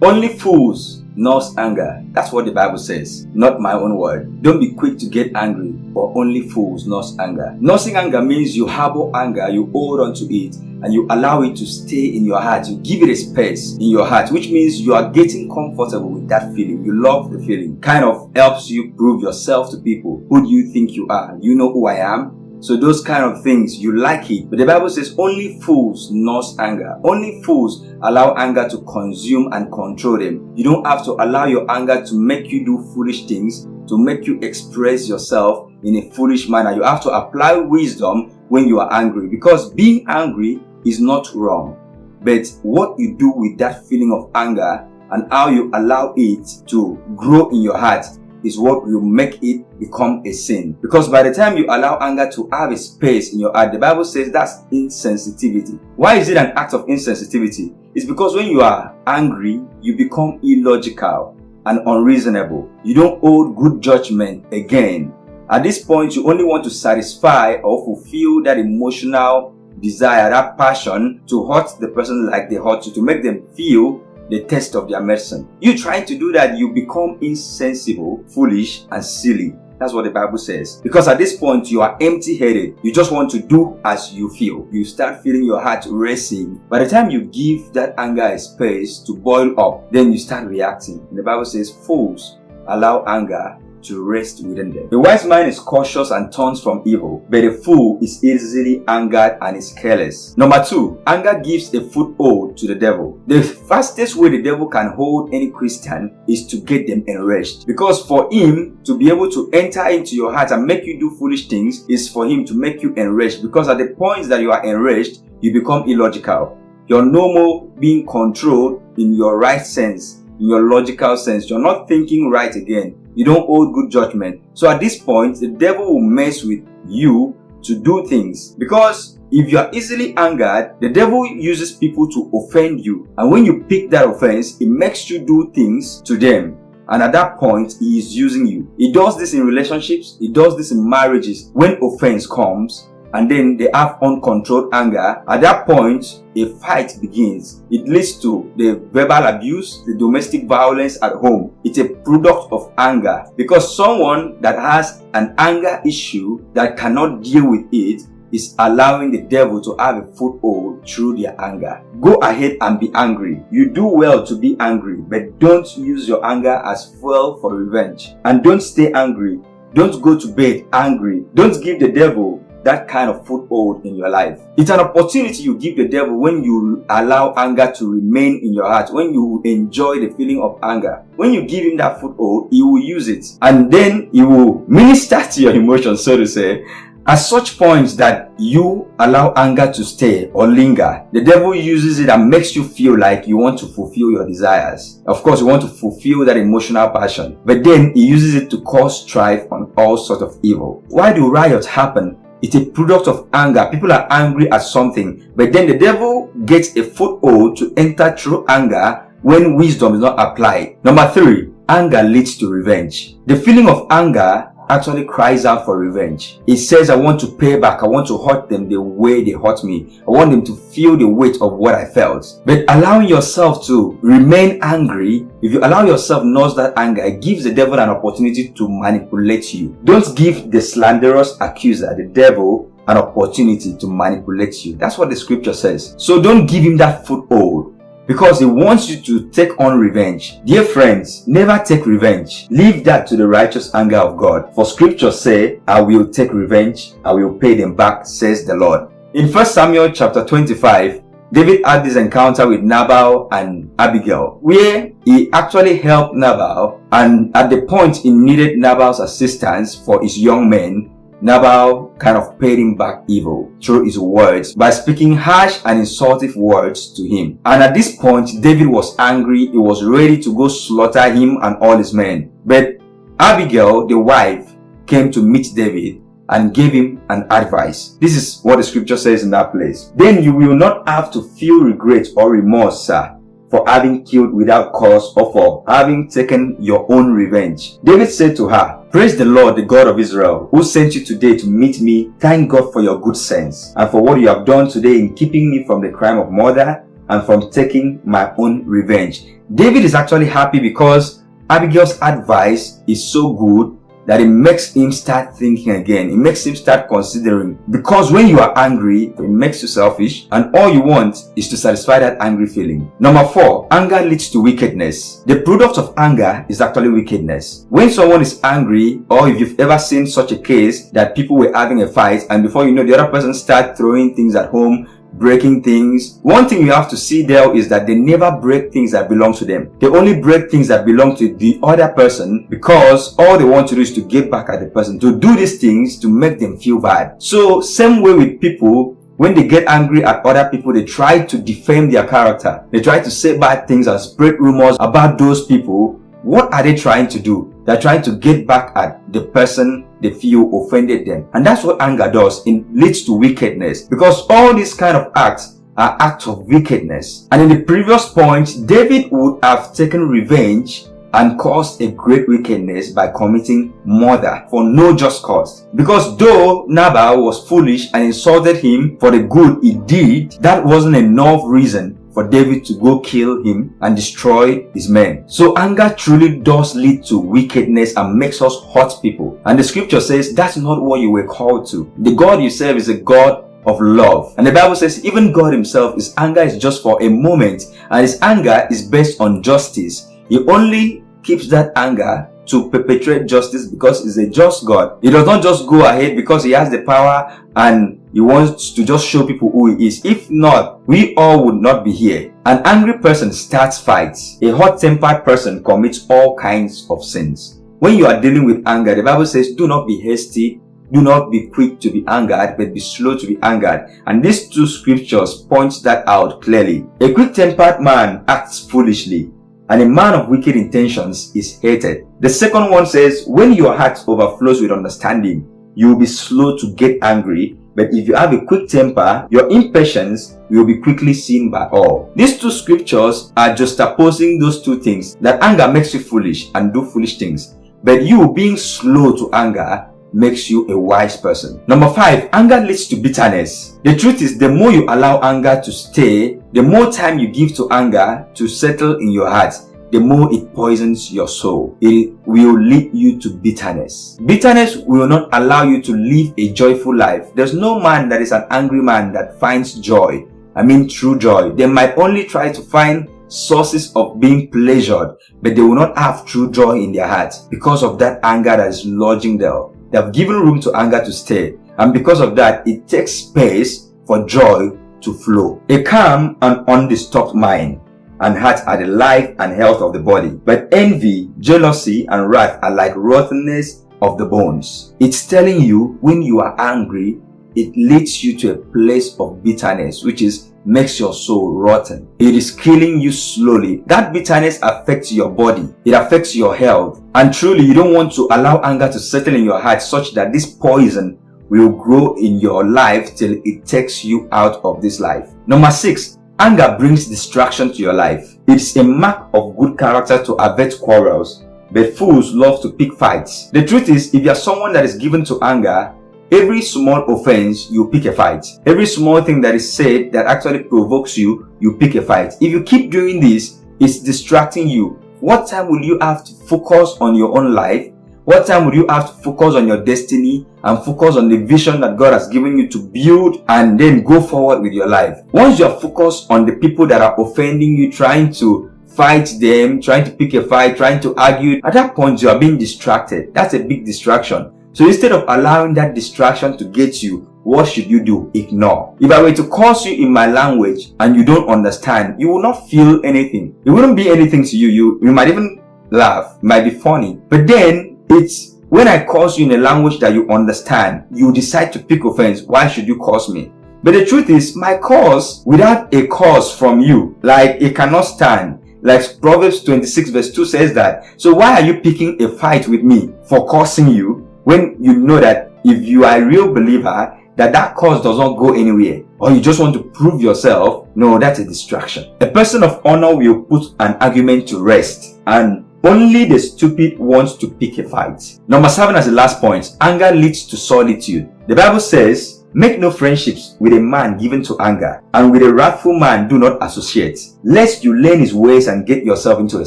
Only fools nurse anger. That's what the Bible says, not my own word. Don't be quick to get angry, for only fools nurse anger. Nursing anger means you harbor anger, you hold on to it, and you allow it to stay in your heart. You give it a space in your heart, which means you are getting comfortable with that feeling. You love the feeling. Kind of helps you prove yourself to people. Who do you think you are? You know who I am? So those kind of things, you like it. But the Bible says only fools nurse anger. Only fools allow anger to consume and control them. You don't have to allow your anger to make you do foolish things, to make you express yourself in a foolish manner. You have to apply wisdom when you are angry because being angry is not wrong. But what you do with that feeling of anger and how you allow it to grow in your heart is what will make it become a sin. Because by the time you allow anger to have a space in your heart, the Bible says that's insensitivity. Why is it an act of insensitivity? It's because when you are angry, you become illogical and unreasonable. You don't hold good judgment again. At this point, you only want to satisfy or fulfill that emotional desire, that passion to hurt the person like they hurt you, to make them feel the test of their medicine. You trying to do that, you become insensible, foolish, and silly. That's what the Bible says. Because at this point, you are empty-headed. You just want to do as you feel. You start feeling your heart racing. By the time you give that anger a space to boil up, then you start reacting. And the Bible says, fools allow anger to rest within them. The wise man is cautious and turns from evil, but the fool is easily angered and is careless. Number two, anger gives a foothold to the devil. The fastest way the devil can hold any Christian is to get them enraged. Because for him to be able to enter into your heart and make you do foolish things is for him to make you enraged. Because at the point that you are enraged, you become illogical. You're no more being controlled in your right sense, in your logical sense. You're not thinking right again you don't hold good judgment. So at this point, the devil will mess with you to do things because if you are easily angered, the devil uses people to offend you. And when you pick that offense, it makes you do things to them. And at that point, he is using you. He does this in relationships. He does this in marriages. When offense comes, and then they have uncontrolled anger, at that point, a fight begins. It leads to the verbal abuse, the domestic violence at home. It's a product of anger because someone that has an anger issue that cannot deal with it is allowing the devil to have a foothold through their anger. Go ahead and be angry. You do well to be angry, but don't use your anger as fuel for revenge. And don't stay angry. Don't go to bed angry. Don't give the devil that kind of foothold in your life. It's an opportunity you give the devil when you allow anger to remain in your heart, when you enjoy the feeling of anger. When you give him that foothold, he will use it and then he will minister to your emotions, so to say, at such points that you allow anger to stay or linger, the devil uses it and makes you feel like you want to fulfill your desires. Of course, you want to fulfill that emotional passion, but then he uses it to cause strife on all sorts of evil. Why do riots happen? It's a product of anger. People are angry at something. But then the devil gets a foothold to enter through anger when wisdom is not applied. Number three, anger leads to revenge. The feeling of anger actually cries out for revenge. He says, I want to pay back. I want to hurt them the way they hurt me. I want them to feel the weight of what I felt. But allowing yourself to remain angry, if you allow yourself nurse that anger, it gives the devil an opportunity to manipulate you. Don't give the slanderous accuser, the devil, an opportunity to manipulate you. That's what the scripture says. So don't give him that foothold because he wants you to take on revenge. Dear friends, never take revenge. Leave that to the righteous anger of God. For scripture say, I will take revenge, I will pay them back, says the Lord. In 1 Samuel chapter 25, David had this encounter with Nabal and Abigail, where he actually helped Nabal and at the point he needed Nabal's assistance for his young men, Nabal kind of paid him back evil through his words by speaking harsh and insultive words to him. And at this point, David was angry. He was ready to go slaughter him and all his men. But Abigail, the wife, came to meet David and gave him an advice. This is what the scripture says in that place. Then you will not have to feel regret or remorse, sir, for having killed without cause or for having taken your own revenge. David said to her, Praise the Lord, the God of Israel, who sent you today to meet me. Thank God for your good sense and for what you have done today in keeping me from the crime of murder and from taking my own revenge. David is actually happy because Abigail's advice is so good that it makes him start thinking again. It makes him start considering. Because when you are angry, it makes you selfish and all you want is to satisfy that angry feeling. Number four, anger leads to wickedness. The product of anger is actually wickedness. When someone is angry or if you've ever seen such a case that people were having a fight and before you know the other person start throwing things at home breaking things. One thing you have to see there is that they never break things that belong to them. They only break things that belong to the other person because all they want to do is to get back at the person, to do these things to make them feel bad. So same way with people, when they get angry at other people, they try to defame their character. They try to say bad things and spread rumors about those people. What are they trying to do? They're trying to get back at the person they feel offended them. And that's what anger does. It leads to wickedness. Because all these kind of acts are acts of wickedness. And in the previous point, David would have taken revenge and caused a great wickedness by committing murder for no just cause. Because though Nabal was foolish and insulted him for the good he did, that wasn't enough reason for David to go kill him and destroy his men. So anger truly does lead to wickedness and makes us hurt people. And the scripture says that's not what you were called to. The God you serve is a God of love. And the Bible says even God himself, his anger is just for a moment and his anger is based on justice. He only keeps that anger to perpetrate justice because he's a just God. He does not just go ahead because he has the power and he wants to just show people who he is. If not, we all would not be here. An angry person starts fights. A hot-tempered person commits all kinds of sins. When you are dealing with anger, the Bible says, do not be hasty, do not be quick to be angered, but be slow to be angered. And these two scriptures point that out clearly. A quick-tempered man acts foolishly, and a man of wicked intentions is hated. The second one says, when your heart overflows with understanding, you will be slow to get angry, but if you have a quick temper, your impatience will be quickly seen by all. These two scriptures are just opposing those two things, that anger makes you foolish and do foolish things. But you being slow to anger makes you a wise person. Number five, anger leads to bitterness. The truth is, the more you allow anger to stay, the more time you give to anger to settle in your heart, the more it poisons your soul. It will lead you to bitterness. Bitterness will not allow you to live a joyful life. There's no man that is an angry man that finds joy. I mean true joy. They might only try to find sources of being pleasured, but they will not have true joy in their hearts because of that anger that is lodging there. They have given room to anger to stay. And because of that, it takes space for joy to flow. A calm and undisturbed mind and heart are the life and health of the body. But envy, jealousy, and wrath are like rottenness of the bones. It's telling you when you are angry, it leads you to a place of bitterness, which is makes your soul rotten. It is killing you slowly. That bitterness affects your body. It affects your health. And truly, you don't want to allow anger to settle in your heart such that this poison will grow in your life till it takes you out of this life. Number six, anger brings distraction to your life. It's a mark of good character to avert quarrels, but fools love to pick fights. The truth is, if you are someone that is given to anger, Every small offense, you pick a fight. Every small thing that is said that actually provokes you, you pick a fight. If you keep doing this, it's distracting you. What time will you have to focus on your own life? What time would you have to focus on your destiny and focus on the vision that God has given you to build and then go forward with your life? Once you are focused on the people that are offending you, trying to fight them, trying to pick a fight, trying to argue, at that point you are being distracted. That's a big distraction. So instead of allowing that distraction to get you, what should you do? Ignore. If I were to curse you in my language and you don't understand, you will not feel anything. It wouldn't be anything to you. You, you might even laugh, it might be funny. But then it's when I curse you in a language that you understand, you decide to pick offense. Why should you curse me? But the truth is, my curse without a cause from you, like it cannot stand. Like Proverbs 26 verse 2 says that. So why are you picking a fight with me for cursing you when you know that if you are a real believer, that that cause does not go anywhere or you just want to prove yourself, no, that's a distraction. A person of honor will put an argument to rest and only the stupid wants to pick a fight. Number seven as the last point, anger leads to solitude. The Bible says, Make no friendships with a man given to anger, and with a wrathful man do not associate, lest you learn his ways and get yourself into a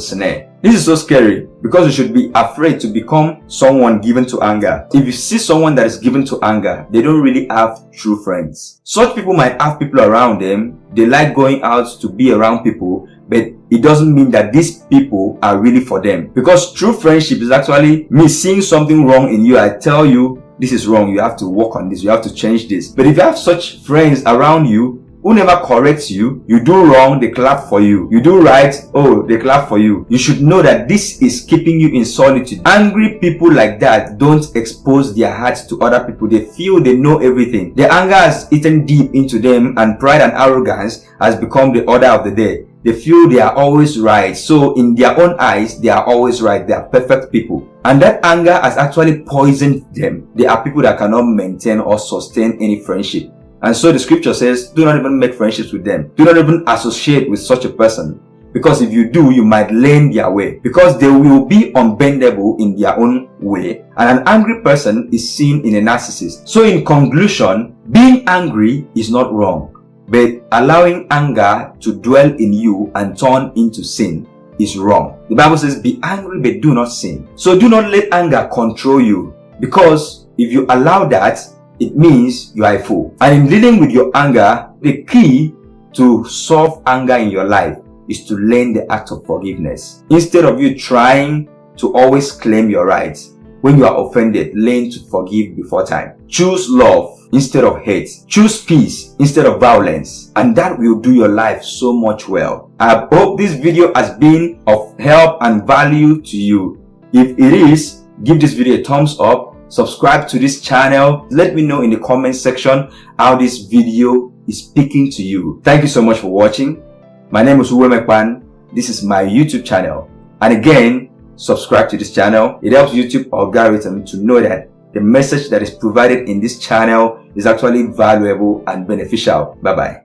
snare. This is so scary because you should be afraid to become someone given to anger. If you see someone that is given to anger, they don't really have true friends. Such people might have people around them. They like going out to be around people, but it doesn't mean that these people are really for them. Because true friendship is actually me seeing something wrong in you. I tell you, this is wrong. You have to work on this. You have to change this. But if you have such friends around you who never corrects you, you do wrong, they clap for you. You do right, oh, they clap for you. You should know that this is keeping you in solitude. Angry people like that don't expose their hearts to other people. They feel they know everything. Their anger has eaten deep into them and pride and arrogance has become the order of the day. They feel they are always right. So in their own eyes, they are always right. They are perfect people. And that anger has actually poisoned them. They are people that cannot maintain or sustain any friendship. And so the scripture says, do not even make friendships with them. Do not even associate with such a person. Because if you do, you might learn their way. Because they will be unbendable in their own way. And an angry person is seen in a narcissist. So in conclusion, being angry is not wrong. But allowing anger to dwell in you and turn into sin is wrong. The Bible says, be angry but do not sin. So do not let anger control you. Because if you allow that, it means you are a fool. And in dealing with your anger, the key to solve anger in your life is to learn the act of forgiveness. Instead of you trying to always claim your rights, when you are offended, learn to forgive before time. Choose love instead of hate. Choose peace instead of violence. And that will do your life so much well. I hope this video has been of help and value to you. If it is, give this video a thumbs up. Subscribe to this channel. Let me know in the comment section how this video is speaking to you. Thank you so much for watching. My name is Uwe Mekpan. This is my YouTube channel. And again, subscribe to this channel. It helps YouTube algorithm to know that the message that is provided in this channel is actually valuable and beneficial. Bye bye.